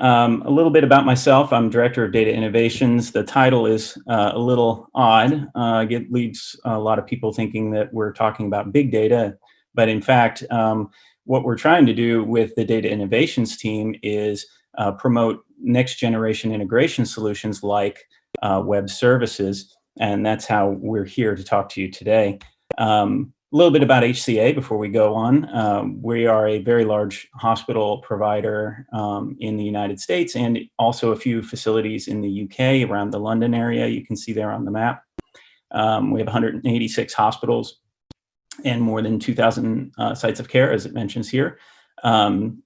Um, a little bit about myself. I'm Director of Data Innovations. The title is uh, a little odd. Uh, it leaves a lot of people thinking that we're talking about big data, but in fact, um, what we're trying to do with the Data Innovations team is uh, promote next generation integration solutions like uh, web services, and that's how we're here to talk to you today. Um, a little bit about HCA before we go on. Um, we are a very large hospital provider um, in the United States and also a few facilities in the UK around the London area. You can see there on the map. Um, we have 186 hospitals and more than 2,000 uh, sites of care, as it mentions here. Um,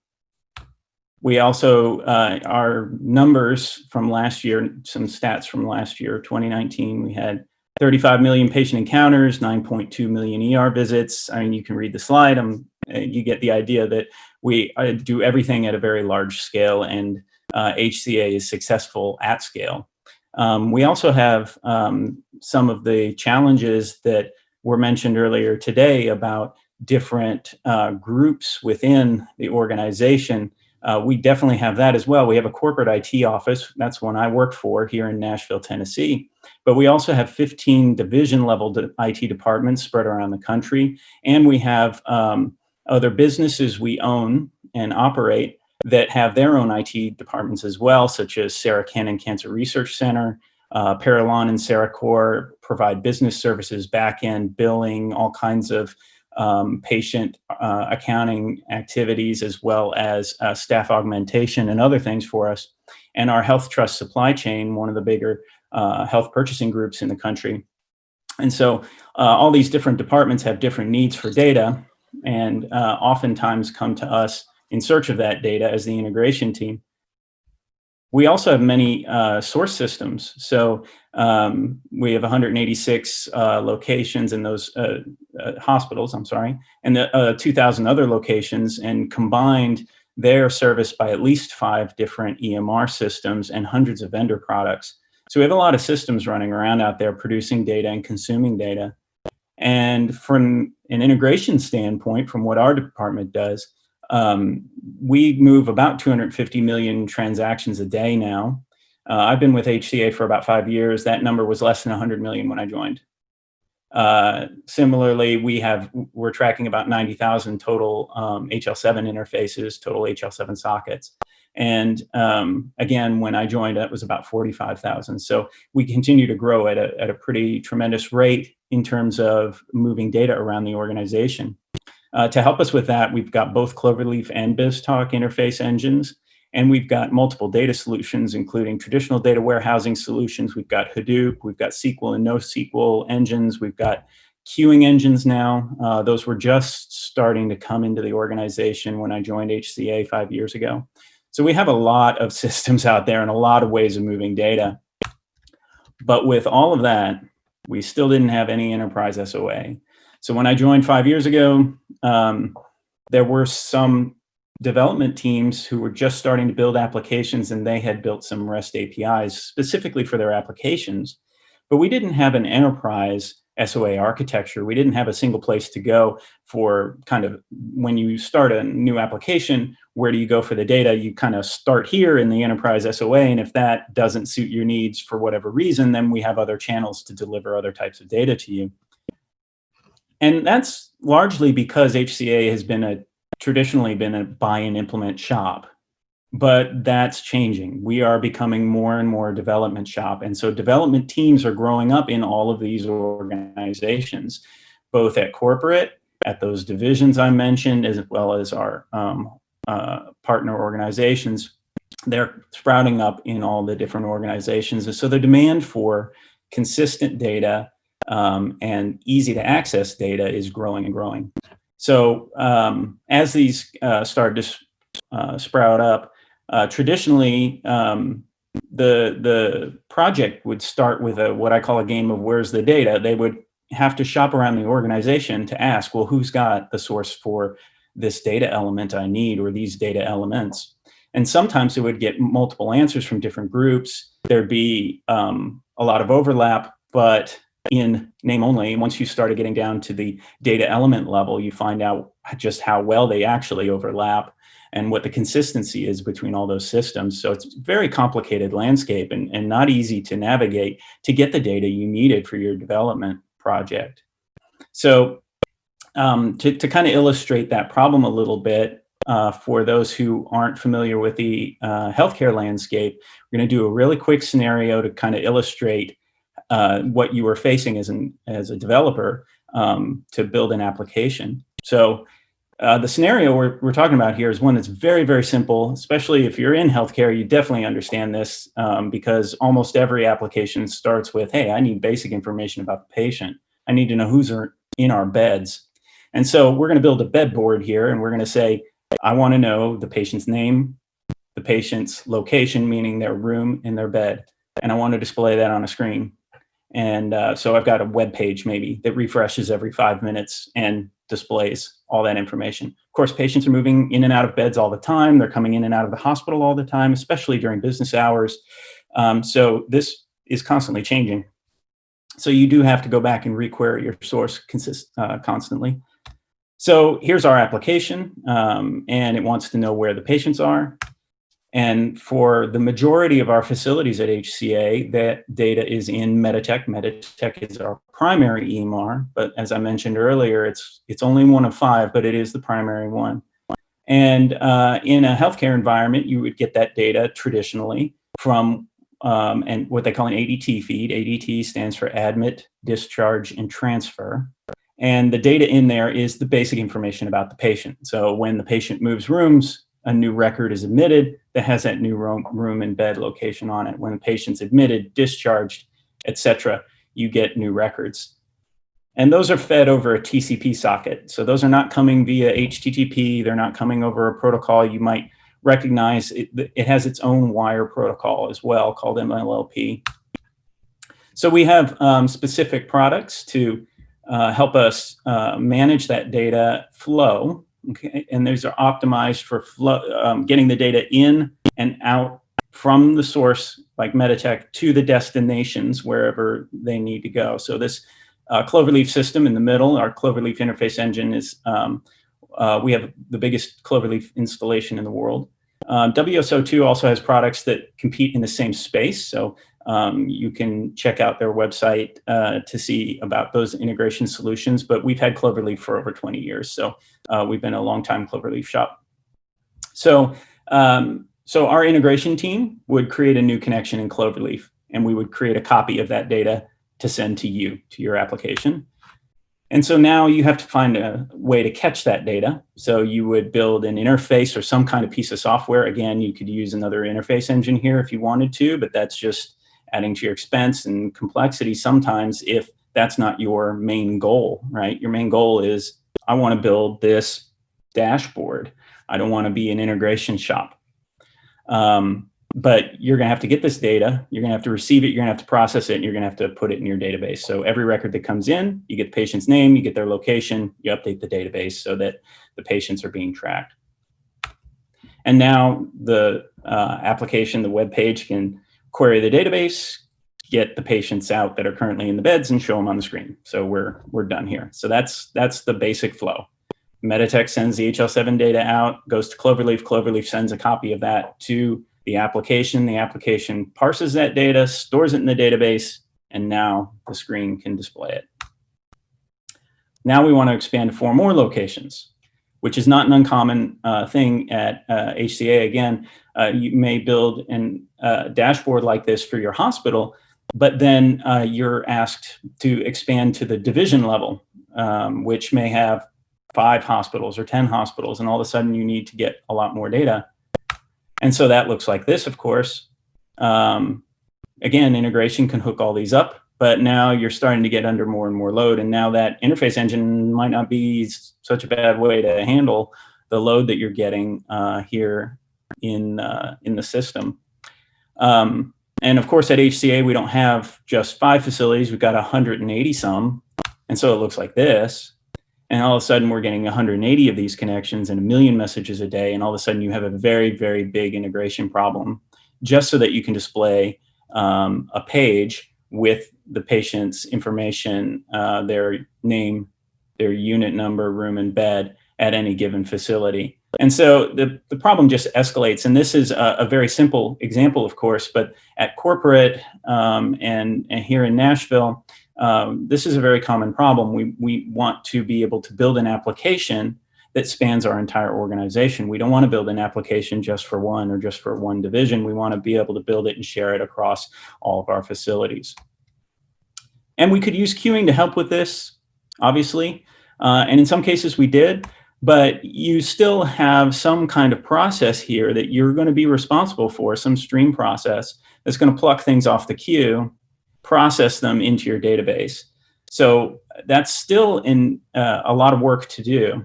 we also, uh, our numbers from last year, some stats from last year, 2019, we had 35 million patient encounters, 9.2 million ER visits. I mean, you can read the slide. Um, you get the idea that we uh, do everything at a very large scale and uh, HCA is successful at scale. Um, we also have um, some of the challenges that were mentioned earlier today about different uh, groups within the organization uh, we definitely have that as well. We have a corporate IT office. That's one I work for here in Nashville, Tennessee. But we also have 15 division level IT departments spread around the country. And we have um, other businesses we own and operate that have their own IT departments as well, such as Sarah Cannon Cancer Research Center, uh, Parallon and Cerecor provide business services, back-end billing, all kinds of um, patient uh, accounting activities as well as uh, staff augmentation and other things for us. And our Health Trust supply chain, one of the bigger uh, health purchasing groups in the country. And so uh, all these different departments have different needs for data and uh, oftentimes come to us in search of that data as the integration team. We also have many uh, source systems. So um, we have 186 uh, locations in those uh, hospitals, I'm sorry, and the uh, 2,000 other locations and combined they're serviced by at least five different EMR systems and hundreds of vendor products. So we have a lot of systems running around out there producing data and consuming data. And from an integration standpoint, from what our department does, um, we move about 250 million transactions a day now. Uh, I've been with HCA for about five years. That number was less than 100 million when I joined. Uh, similarly, we have, we're tracking about 90,000 total um, HL7 interfaces, total HL7 sockets. And um, again, when I joined, that was about 45,000. So we continue to grow at a, at a pretty tremendous rate in terms of moving data around the organization. Uh, to help us with that, we've got both Cloverleaf and BizTalk interface engines, and we've got multiple data solutions, including traditional data warehousing solutions. We've got Hadoop, we've got SQL and NoSQL engines, we've got queuing engines now. Uh, those were just starting to come into the organization when I joined HCA five years ago. So we have a lot of systems out there and a lot of ways of moving data. But with all of that, we still didn't have any enterprise SOA. So when I joined five years ago, um, there were some development teams who were just starting to build applications and they had built some REST APIs specifically for their applications. But we didn't have an enterprise SOA architecture. We didn't have a single place to go for kind of when you start a new application, where do you go for the data? You kind of start here in the enterprise SOA. And if that doesn't suit your needs for whatever reason, then we have other channels to deliver other types of data to you. And that's largely because HCA has been a traditionally been a buy and implement shop, but that's changing. We are becoming more and more a development shop. And so development teams are growing up in all of these organizations, both at corporate, at those divisions I mentioned, as well as our um, uh, partner organizations. They're sprouting up in all the different organizations. And so the demand for consistent data um, and easy to access data is growing and growing. So um, as these uh, start to uh, sprout up, uh, traditionally um, the the project would start with a what I call a game of where's the data. They would have to shop around the organization to ask, well, who's got the source for this data element I need or these data elements? And sometimes it would get multiple answers from different groups. There'd be um, a lot of overlap, but in name only. Once you started getting down to the data element level, you find out just how well they actually overlap. And what the consistency is between all those systems. So it's very complicated landscape and, and not easy to navigate to get the data you needed for your development project. So um, to, to kind of illustrate that problem a little bit, uh, for those who aren't familiar with the uh, healthcare landscape, we're going to do a really quick scenario to kind of illustrate uh, what you were facing as, an, as a developer um, to build an application. So uh, the scenario we're, we're talking about here is one that's very, very simple, especially if you're in healthcare, you definitely understand this um, because almost every application starts with, hey, I need basic information about the patient. I need to know who's in our beds. And so we're going to build a bed board here and we're going to say, I want to know the patient's name, the patient's location, meaning their room and their bed. And I want to display that on a screen. And uh, so I've got a web page maybe that refreshes every five minutes and displays all that information. Of course, patients are moving in and out of beds all the time. They're coming in and out of the hospital all the time, especially during business hours. Um, so this is constantly changing. So you do have to go back and requery your source consist, uh, constantly. So here's our application, um, and it wants to know where the patients are. And for the majority of our facilities at HCA, that data is in Meditech. Meditech is our primary EMR, but as I mentioned earlier, it's, it's only one of five, but it is the primary one. And uh, in a healthcare environment, you would get that data traditionally from um, and what they call an ADT feed. ADT stands for admit, discharge, and transfer. And the data in there is the basic information about the patient. So when the patient moves rooms, a new record is admitted that has that new room, room and bed location on it. When the patient's admitted, discharged, etc., you get new records. And those are fed over a TCP socket. So those are not coming via HTTP. They're not coming over a protocol you might recognize. It, it has its own wire protocol as well called MLLP. So we have um, specific products to uh, help us uh, manage that data flow. Okay, and these are optimized for flow, um, getting the data in and out from the source, like Meditech, to the destinations wherever they need to go. So this uh, Cloverleaf system in the middle, our Cloverleaf interface engine is, um, uh, we have the biggest Cloverleaf installation in the world. Um, WSO2 also has products that compete in the same space. So um, you can check out their website uh, to see about those integration solutions, but we've had Cloverleaf for over 20 years. So uh, we've been a long time Cloverleaf shop. So, um, so our integration team would create a new connection in Cloverleaf and we would create a copy of that data to send to you, to your application. And so now you have to find a way to catch that data. So you would build an interface or some kind of piece of software. Again, you could use another interface engine here if you wanted to, but that's just adding to your expense and complexity sometimes if that's not your main goal, right? Your main goal is, I want to build this dashboard. I don't want to be an integration shop. Um, but you're going to have to get this data. You're going to have to receive it. You're going to have to process it. And you're going to have to put it in your database. So every record that comes in, you get the patient's name, you get their location, you update the database so that the patients are being tracked. And now the uh, application, the web page can query the database, get the patients out that are currently in the beds and show them on the screen. So we're, we're done here. So that's, that's the basic flow. Meditech sends the HL7 data out, goes to Cloverleaf. Cloverleaf sends a copy of that to the application. The application parses that data, stores it in the database, and now the screen can display it. Now we want to expand to four more locations, which is not an uncommon uh, thing at uh, HCA. Again, uh, you may build a uh, dashboard like this for your hospital, but then uh, you're asked to expand to the division level, um, which may have five hospitals or 10 hospitals, and all of a sudden you need to get a lot more data. And so that looks like this, of course. Um, again, integration can hook all these up, but now you're starting to get under more and more load. And now that interface engine might not be such a bad way to handle the load that you're getting uh, here in, uh, in the system. Um, and of course, at HCA, we don't have just five facilities. We've got 180 some. And so it looks like this. And all of a sudden, we're getting 180 of these connections and a million messages a day. And all of a sudden, you have a very, very big integration problem just so that you can display um, a page with the patient's information, uh, their name, their unit number, room, and bed at any given facility. And so the, the problem just escalates. And this is a, a very simple example, of course, but at corporate um, and, and here in Nashville, um, this is a very common problem. We, we want to be able to build an application that spans our entire organization. We don't want to build an application just for one or just for one division. We want to be able to build it and share it across all of our facilities. And we could use queuing to help with this, obviously. Uh, and in some cases we did, but you still have some kind of process here that you're going to be responsible for, some stream process that's going to pluck things off the queue, process them into your database. So that's still in uh, a lot of work to do.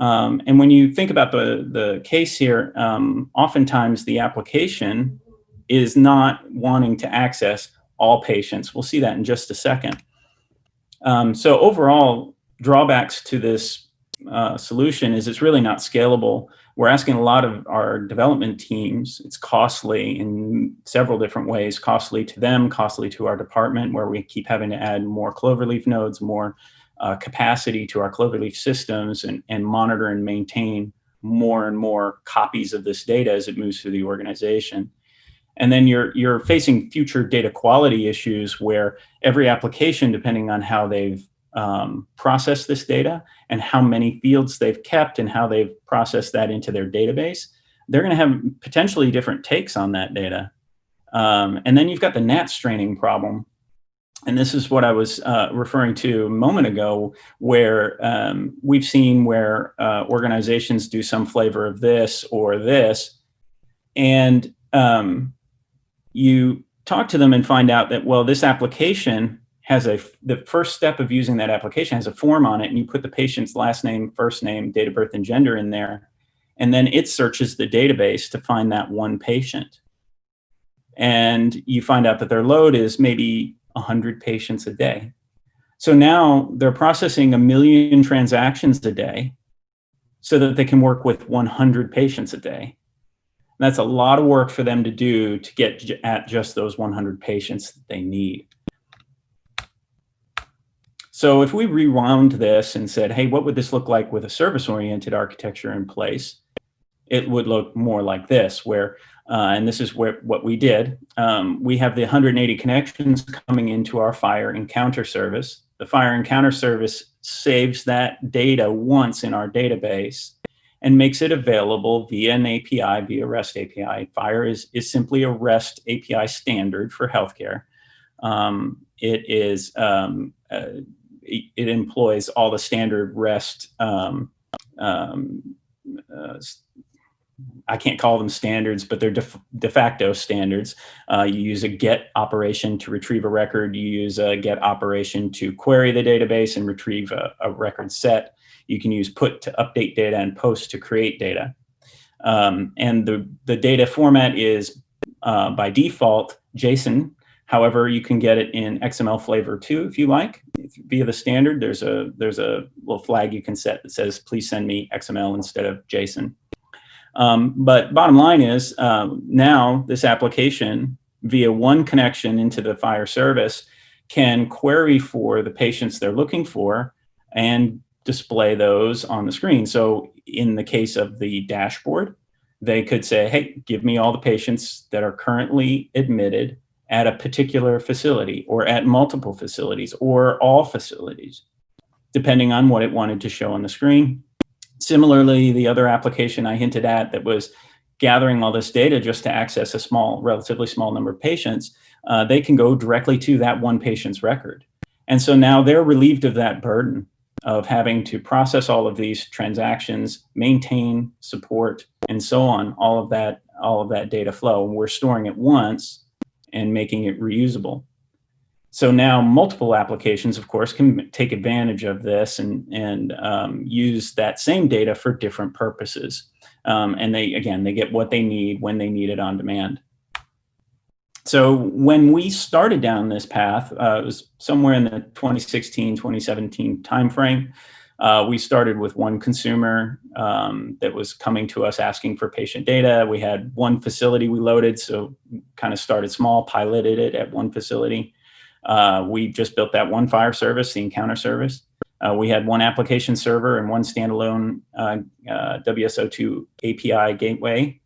Um, and when you think about the, the case here, um, oftentimes the application is not wanting to access all patients. We'll see that in just a second. Um, so overall, drawbacks to this uh, solution is it's really not scalable. We're asking a lot of our development teams. It's costly in several different ways, costly to them, costly to our department, where we keep having to add more Cloverleaf nodes, more uh, capacity to our Cloverleaf systems and, and monitor and maintain more and more copies of this data as it moves through the organization. And then you're, you're facing future data quality issues where every application, depending on how they've um, processed this data and how many fields they've kept and how they've processed that into their database, they're going to have potentially different takes on that data. Um, and then you've got the NAT straining problem, and this is what I was uh, referring to a moment ago, where um, we've seen where uh, organizations do some flavor of this or this, and um, you talk to them and find out that, well, this application has a, the first step of using that application has a form on it, and you put the patient's last name, first name, date of birth, and gender in there, and then it searches the database to find that one patient. And you find out that their load is maybe 100 patients a day. So now they're processing a million transactions a day so that they can work with 100 patients a day. And that's a lot of work for them to do to get at just those 100 patients that they need. So if we rewound this and said, hey, what would this look like with a service-oriented architecture in place? It would look more like this, where uh, and this is where, what we did. Um, we have the 180 connections coming into our FHIR encounter service. The FHIR encounter service saves that data once in our database and makes it available via an API, via REST API. FHIR is, is simply a REST API standard for healthcare. Um, it is, um, uh, it, employs all the standard REST um, um uh, I can't call them standards, but they're de, de facto standards. Uh, you use a get operation to retrieve a record. You use a get operation to query the database and retrieve a, a record set. You can use put to update data and post to create data. Um, and the, the data format is uh, by default JSON. However, you can get it in XML flavor too, if you like. If, via the standard, there's a, there's a little flag you can set that says, please send me XML instead of JSON. Um, but bottom line is um, now this application via one connection into the FHIR service can query for the patients they're looking for and display those on the screen. So in the case of the dashboard, they could say, hey, give me all the patients that are currently admitted at a particular facility or at multiple facilities or all facilities, depending on what it wanted to show on the screen. Similarly, the other application I hinted at that was gathering all this data just to access a small, relatively small number of patients, uh, they can go directly to that one patient's record. And so now they're relieved of that burden of having to process all of these transactions, maintain, support, and so on, all of that, all of that data flow. We're storing it once and making it reusable. So now multiple applications, of course, can take advantage of this and, and um, use that same data for different purposes. Um, and they, again, they get what they need when they need it on demand. So when we started down this path, uh, it was somewhere in the 2016, 2017 timeframe. Uh, we started with one consumer um, that was coming to us asking for patient data. We had one facility we loaded, so kind of started small, piloted it at one facility. Uh, we just built that one FHIR service, the encounter service. Uh, we had one application server and one standalone uh, uh, WSO2 API gateway.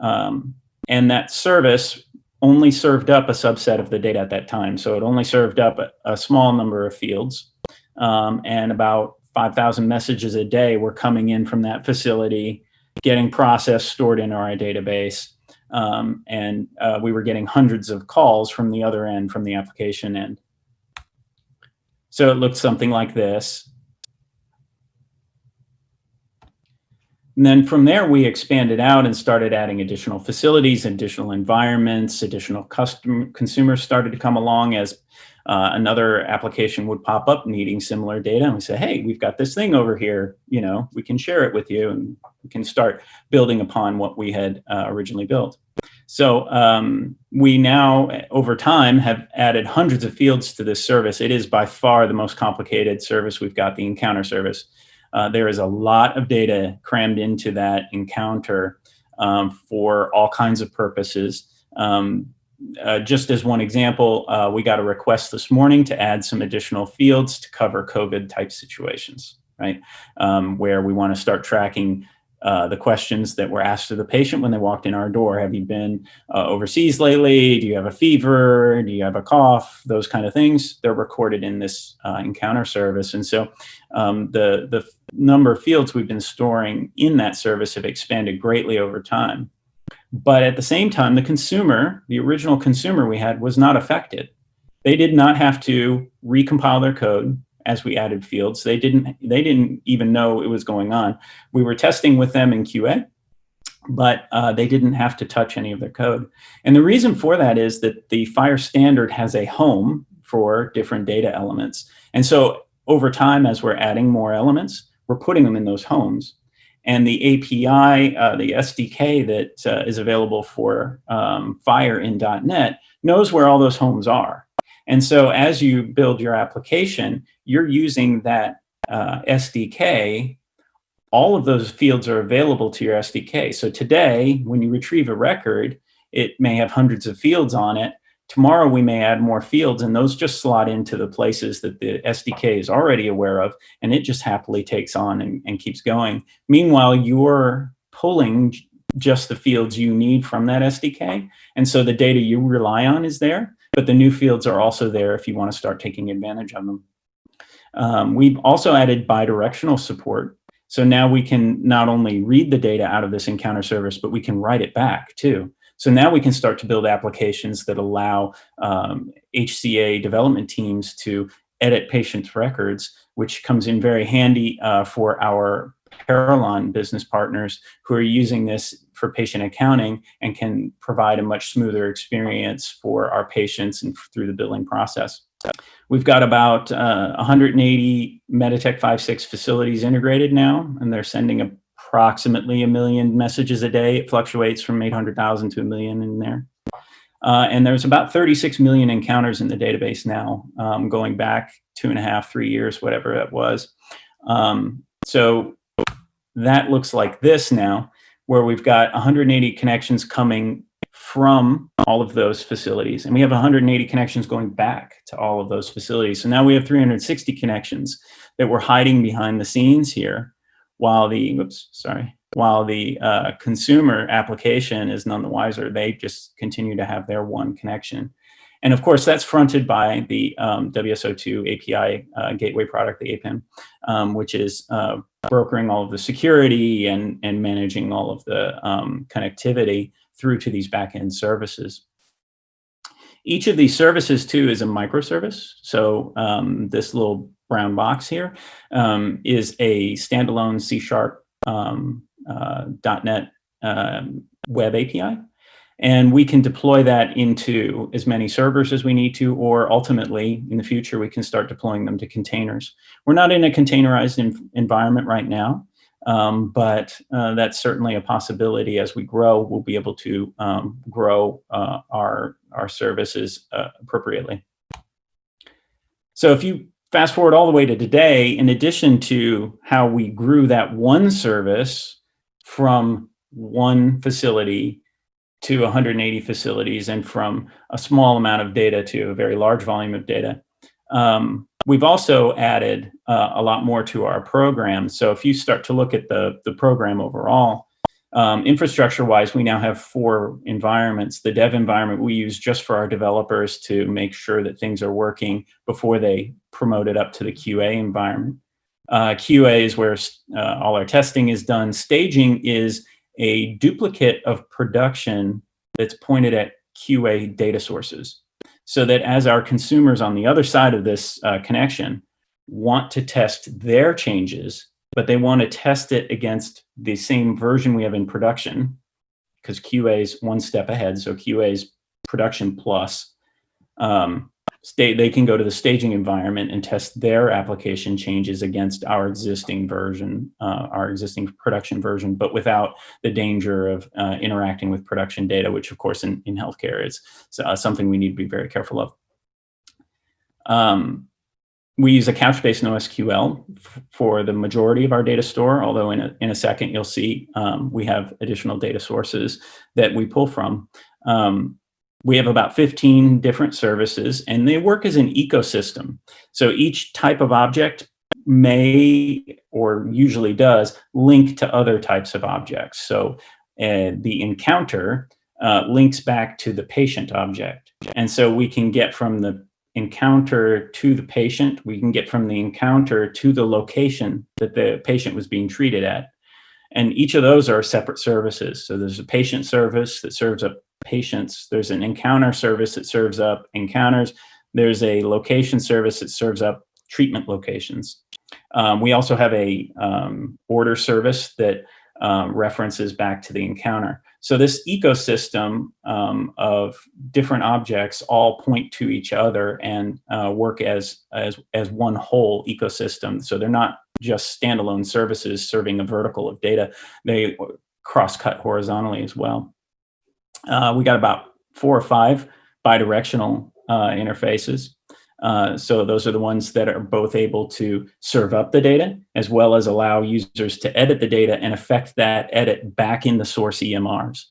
Um, and that service only served up a subset of the data at that time. So it only served up a, a small number of fields. Um, and about 5,000 messages a day were coming in from that facility, getting processed, stored in our database. Um, and uh, we were getting hundreds of calls from the other end, from the application end. So it looked something like this. And then from there, we expanded out and started adding additional facilities, additional environments, additional custom consumers started to come along as uh, another application would pop up needing similar data. And we say, hey, we've got this thing over here, you know, we can share it with you and we can start building upon what we had uh, originally built. So um, we now, over time, have added hundreds of fields to this service. It is by far the most complicated service we've got, the encounter service. Uh, there is a lot of data crammed into that encounter um, for all kinds of purposes. Um, uh, just as one example, uh, we got a request this morning to add some additional fields to cover COVID type situations, right? Um, where we want to start tracking uh, the questions that were asked of the patient when they walked in our door. Have you been uh, overseas lately? Do you have a fever? Do you have a cough? Those kind of things. They're recorded in this uh, encounter service. And so um, the, the number of fields we've been storing in that service have expanded greatly over time. But at the same time, the consumer, the original consumer we had was not affected. They did not have to recompile their code as we added fields. They didn't, they didn't even know it was going on. We were testing with them in QA, but uh, they didn't have to touch any of their code. And the reason for that is that the FHIR standard has a home for different data elements. And so over time, as we're adding more elements, we're putting them in those homes. And the API, uh, the SDK that uh, is available for um, FHIR in .NET knows where all those homes are. And so as you build your application, you're using that uh, SDK. All of those fields are available to your SDK. So today, when you retrieve a record, it may have hundreds of fields on it. Tomorrow we may add more fields and those just slot into the places that the SDK is already aware of and it just happily takes on and, and keeps going. Meanwhile, you're pulling just the fields you need from that SDK. And so the data you rely on is there, but the new fields are also there if you want to start taking advantage of them. Um, we've also added bidirectional support. So now we can not only read the data out of this encounter service, but we can write it back too. So now we can start to build applications that allow um, HCA development teams to edit patients' records, which comes in very handy uh, for our Parallon business partners who are using this for patient accounting and can provide a much smoother experience for our patients and through the billing process. We've got about uh, 180 Meditech 5.6 facilities integrated now, and they're sending a approximately a million messages a day. It fluctuates from 800,000 to a million in there. Uh, and there's about 36 million encounters in the database now, um, going back two and a half, three years, whatever it was. Um, so that looks like this now, where we've got 180 connections coming from all of those facilities. And we have 180 connections going back to all of those facilities. So now we have 360 connections that we're hiding behind the scenes here while the, oops, sorry, while the uh, consumer application is none the wiser. They just continue to have their one connection. And of course, that's fronted by the um, WSO2 API uh, gateway product, the APIM, um, which is uh, brokering all of the security and, and managing all of the um, connectivity through to these backend services. Each of these services, too, is a microservice. So um, this little brown box here um, is a standalone C Sharp um, uh, .NET um, web API. And we can deploy that into as many servers as we need to, or ultimately in the future, we can start deploying them to containers. We're not in a containerized environment right now, um, but uh, that's certainly a possibility as we grow, we'll be able to um, grow uh, our, our services uh, appropriately. So if you fast forward all the way to today, in addition to how we grew that one service from one facility to 180 facilities and from a small amount of data to a very large volume of data, um, we've also added uh, a lot more to our program. So if you start to look at the, the program overall, um, infrastructure-wise, we now have four environments. The dev environment we use just for our developers to make sure that things are working before they promote it up to the QA environment. Uh, QA is where uh, all our testing is done. Staging is a duplicate of production that's pointed at QA data sources. So that as our consumers on the other side of this uh, connection want to test their changes but they want to test it against the same version we have in production because QA is one step ahead. So QA is production plus. Um, they can go to the staging environment and test their application changes against our existing version, uh, our existing production version, but without the danger of uh, interacting with production data, which of course in, in healthcare is uh, something we need to be very careful of. Um, we use a Couchbase NoSQL for the majority of our data store, although in a, in a second you'll see um, we have additional data sources that we pull from. Um, we have about 15 different services and they work as an ecosystem. So each type of object may or usually does link to other types of objects. So uh, the encounter uh, links back to the patient object. And so we can get from the encounter to the patient. We can get from the encounter to the location that the patient was being treated at. And each of those are separate services. So there's a patient service that serves up patients. There's an encounter service that serves up encounters. There's a location service that serves up treatment locations. Um, we also have a um, order service that um, references back to the encounter. So this ecosystem um, of different objects all point to each other and uh, work as, as, as one whole ecosystem. So they're not just standalone services serving a vertical of data. They cross-cut horizontally as well. Uh, we got about four or five bidirectional uh, interfaces. Uh, so those are the ones that are both able to serve up the data as well as allow users to edit the data and affect that edit back in the source EMRs.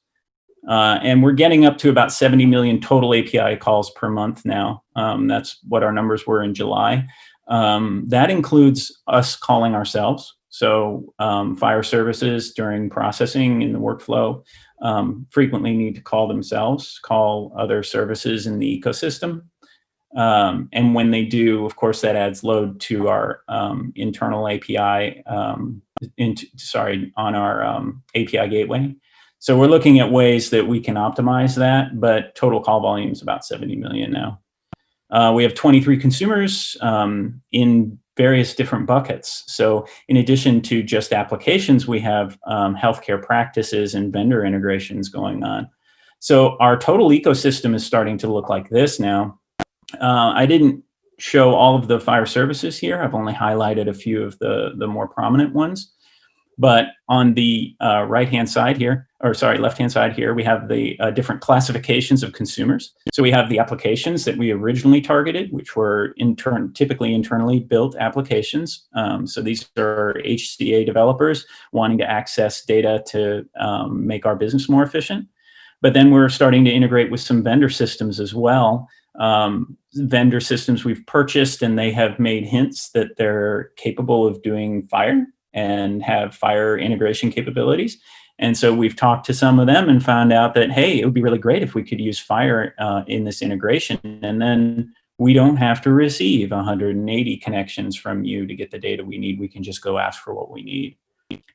Uh, and we're getting up to about 70 million total API calls per month now. Um, that's what our numbers were in July. Um, that includes us calling ourselves. So um, FHIR services during processing in the workflow um, frequently need to call themselves, call other services in the ecosystem. Um, and when they do, of course, that adds load to our um, internal API, um, sorry, on our um, API gateway. So we're looking at ways that we can optimize that, but total call volume is about 70 million now. Uh, we have 23 consumers um, in various different buckets. So in addition to just applications, we have um, healthcare practices and vendor integrations going on. So our total ecosystem is starting to look like this now. Uh, I didn't show all of the FHIR services here. I've only highlighted a few of the, the more prominent ones. But on the uh, right-hand side here, or sorry, left-hand side here, we have the uh, different classifications of consumers. So we have the applications that we originally targeted, which were intern typically internally built applications. Um, so these are HCA developers wanting to access data to um, make our business more efficient. But then we're starting to integrate with some vendor systems as well um, vendor systems we've purchased and they have made hints that they're capable of doing FHIR and have FHIR integration capabilities. And so we've talked to some of them and found out that, hey, it would be really great if we could use FHIR uh, in this integration. And then we don't have to receive 180 connections from you to get the data we need. We can just go ask for what we need.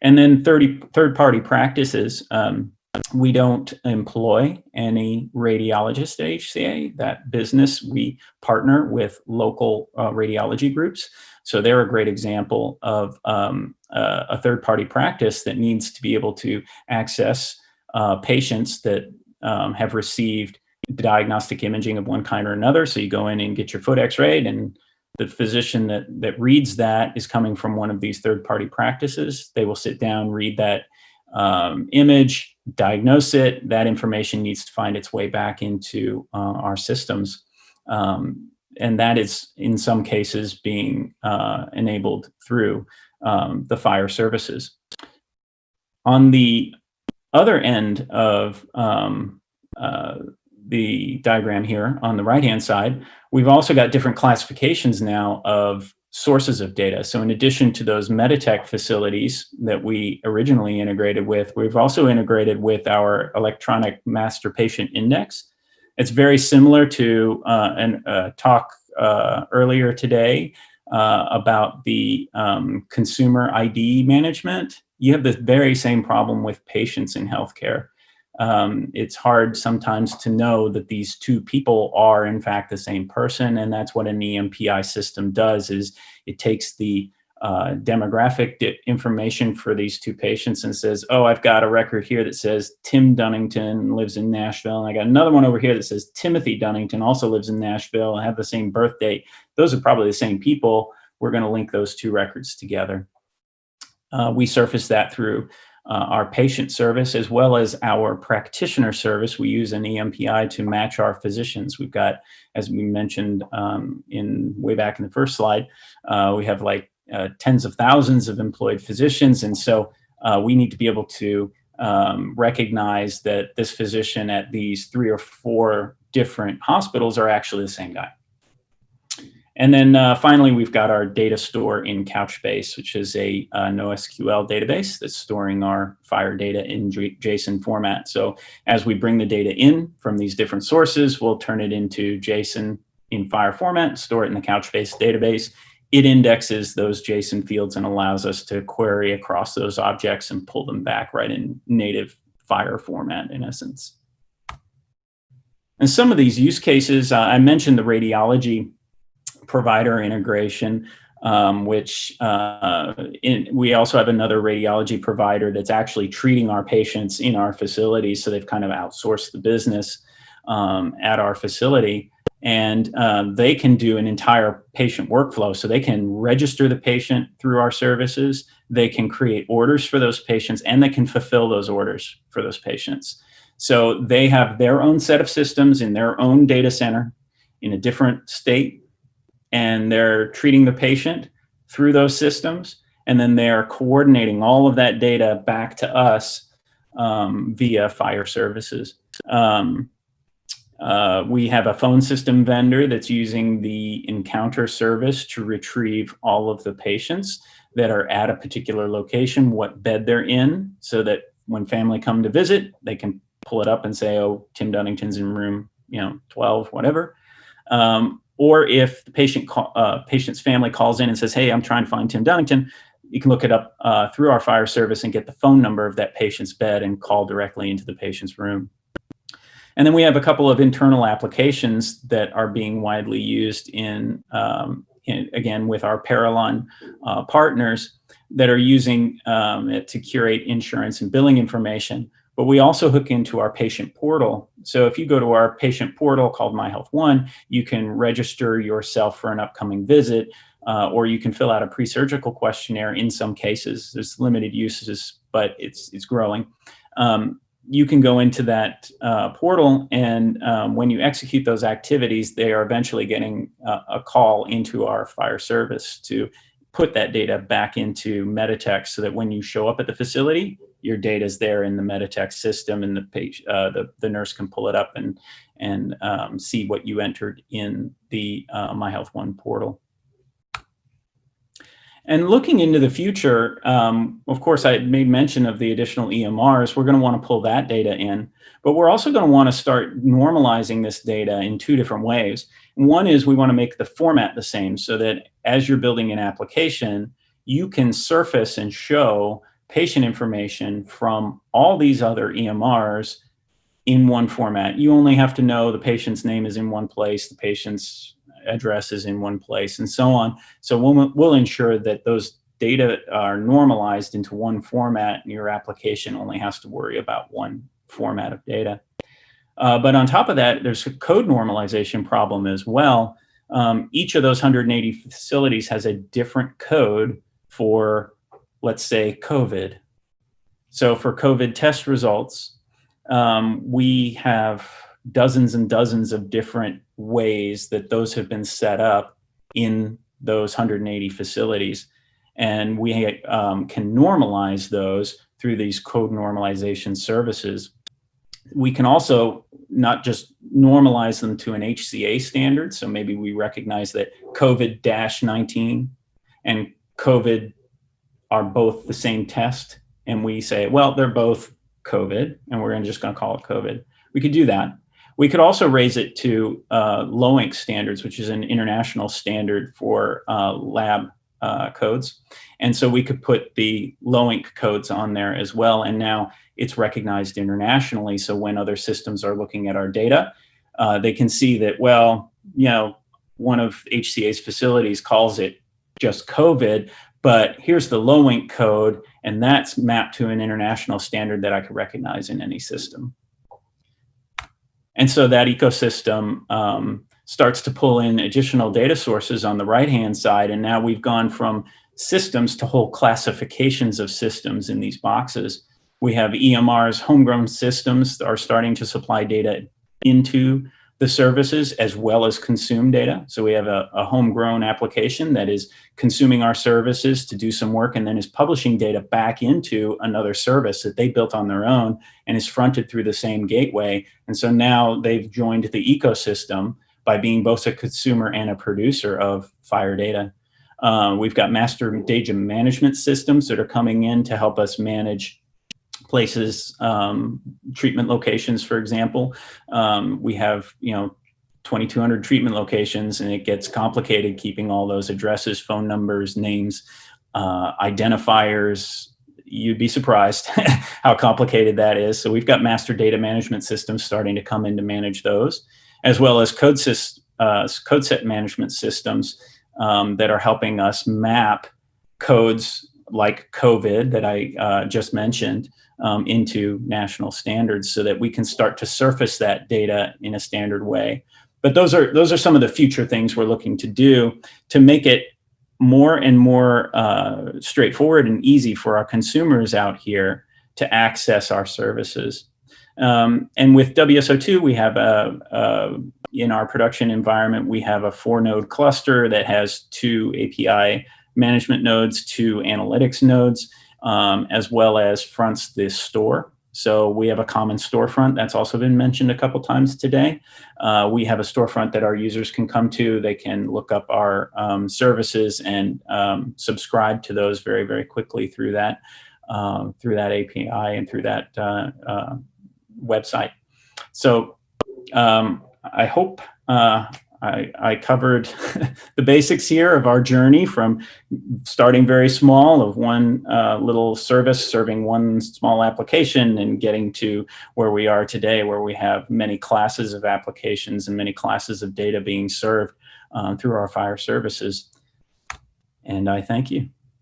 And then 30 third-party practices. Um, we don't employ any radiologist at HCA. That business, we partner with local uh, radiology groups. So they're a great example of um, uh, a third-party practice that needs to be able to access uh, patients that um, have received diagnostic imaging of one kind or another. So you go in and get your foot x-rayed and the physician that, that reads that is coming from one of these third-party practices. They will sit down, read that um, image, diagnose it. That information needs to find its way back into uh, our systems. Um, and that is, in some cases, being uh, enabled through um, the FHIR services. On the other end of um, uh, the diagram here on the right-hand side, we've also got different classifications now of sources of data. So in addition to those Meditech facilities that we originally integrated with, we've also integrated with our electronic master patient index. It's very similar to uh, a uh, talk uh, earlier today uh, about the um, consumer ID management. You have the very same problem with patients in healthcare um, it's hard sometimes to know that these two people are in fact the same person and that's what an EMPI system does is it takes the uh, demographic information for these two patients and says, oh, I've got a record here that says Tim Dunnington lives in Nashville. And I got another one over here that says Timothy Dunnington also lives in Nashville and have the same birth date. Those are probably the same people. We're going to link those two records together. Uh, we surface that through uh, our patient service as well as our practitioner service. We use an EMPI to match our physicians. We've got, as we mentioned um, in way back in the first slide, uh, we have like uh, tens of thousands of employed physicians. And so uh, we need to be able to um, recognize that this physician at these three or four different hospitals are actually the same guy. And then uh, finally, we've got our data store in Couchbase, which is a uh, NoSQL database that's storing our FHIR data in JSON format. So as we bring the data in from these different sources, we'll turn it into JSON in FHIR format, store it in the Couchbase database. It indexes those JSON fields and allows us to query across those objects and pull them back right in native FHIR format in essence. And some of these use cases, uh, I mentioned the radiology provider integration, um, which uh, in, we also have another radiology provider that's actually treating our patients in our facility. So they've kind of outsourced the business um, at our facility. And uh, they can do an entire patient workflow. So they can register the patient through our services. They can create orders for those patients and they can fulfill those orders for those patients. So they have their own set of systems in their own data center in a different state and they're treating the patient through those systems and then they're coordinating all of that data back to us um, via FHIR services. Um, uh, we have a phone system vendor that's using the encounter service to retrieve all of the patients that are at a particular location, what bed they're in, so that when family come to visit, they can pull it up and say, oh, Tim Dunnington's in room, you know, 12, whatever. Um, or if the patient uh, patient's family calls in and says, hey, I'm trying to find Tim Dunnington, you can look it up uh, through our FHIR service and get the phone number of that patient's bed and call directly into the patient's room. And then we have a couple of internal applications that are being widely used in, um, in again, with our Parallon uh, partners that are using um, it to curate insurance and billing information but we also hook into our patient portal. So if you go to our patient portal called My Health One, you can register yourself for an upcoming visit, uh, or you can fill out a pre-surgical questionnaire in some cases. There's limited uses, but it's, it's growing. Um, you can go into that uh, portal and um, when you execute those activities, they are eventually getting a, a call into our FHIR service to put that data back into Meditech so that when you show up at the facility, your data is there in the Meditech system and the page, uh, the, the nurse can pull it up and, and um, see what you entered in the uh, My Health One portal. And looking into the future, um, of course, I made mention of the additional EMRs. We're going to want to pull that data in, but we're also going to want to start normalizing this data in two different ways. One is we want to make the format the same so that as you're building an application, you can surface and show patient information from all these other EMRs in one format. You only have to know the patient's name is in one place, the patient's address is in one place, and so on. So we'll, we'll ensure that those data are normalized into one format and your application only has to worry about one format of data. Uh, but on top of that, there's a code normalization problem as well. Um, each of those 180 facilities has a different code for let's say COVID. So for COVID test results, um, we have dozens and dozens of different ways that those have been set up in those 180 facilities. And we um, can normalize those through these code normalization services. we can also not just normalize them to an HCA standard. So maybe we recognize that COVID-19 and COVID are both the same test. And we say, well, they're both COVID and we're just gonna call it COVID. We could do that. We could also raise it to uh, LOINC standards, which is an international standard for uh, lab uh, codes. And so we could put the LOINC codes on there as well. And now it's recognized internationally. So when other systems are looking at our data, uh, they can see that, well, you know, one of HCA's facilities calls it just COVID, but here's the LOINC code, and that's mapped to an international standard that I could recognize in any system. And so that ecosystem um, starts to pull in additional data sources on the right-hand side. And now we've gone from systems to whole classifications of systems in these boxes. We have EMR's homegrown systems that are starting to supply data into the services as well as consume data. So we have a, a, homegrown application that is consuming our services to do some work and then is publishing data back into another service that they built on their own and is fronted through the same gateway. And so now they've joined the ecosystem by being both a consumer and a producer of FHIR data. Uh, we've got master data management systems that are coming in to help us manage places, um, treatment locations, for example. Um, we have, you know, 2,200 treatment locations and it gets complicated keeping all those addresses, phone numbers, names, uh, identifiers. You'd be surprised how complicated that is. So we've got master data management systems starting to come in to manage those, as well as code, uh, code set management systems um, that are helping us map codes like COVID that I uh, just mentioned um, into national standards so that we can start to surface that data in a standard way. But those are, those are some of the future things we're looking to do to make it more and more uh, straightforward and easy for our consumers out here to access our services. Um, and with WSO2, we have a, a, in our production environment, we have a four node cluster that has two API management nodes, two analytics nodes um, as well as fronts this store. So we have a common storefront that's also been mentioned a couple times today. Uh, we have a storefront that our users can come to. They can look up our um, services and um, subscribe to those very, very quickly through that, uh, through that API and through that uh, uh, website. So um, I hope uh, I, I covered the basics here of our journey from starting very small of one uh, little service serving one small application and getting to where we are today where we have many classes of applications and many classes of data being served um, through our FHIR services. And I thank you.